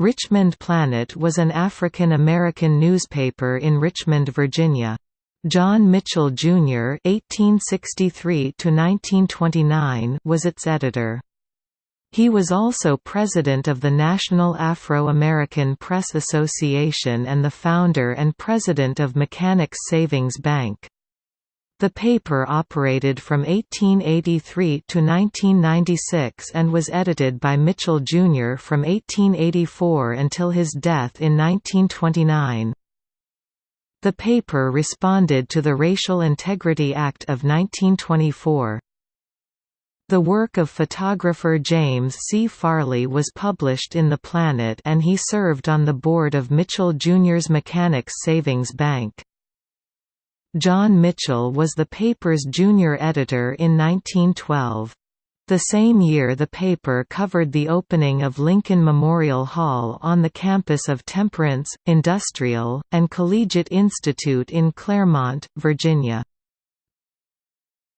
Richmond Planet was an African American newspaper in Richmond, Virginia. John Mitchell, Jr. (1863–1929) was its editor. He was also president of the National Afro-American Press Association and the founder and president of Mechanics Savings Bank. The paper operated from 1883 to 1996 and was edited by Mitchell, Jr. from 1884 until his death in 1929. The paper responded to the Racial Integrity Act of 1924. The work of photographer James C. Farley was published in The Planet and he served on the board of Mitchell Jr.'s Mechanics Savings Bank. John Mitchell was the paper's junior editor in 1912. The same year the paper covered the opening of Lincoln Memorial Hall on the campus of Temperance, Industrial, and Collegiate Institute in Claremont, Virginia.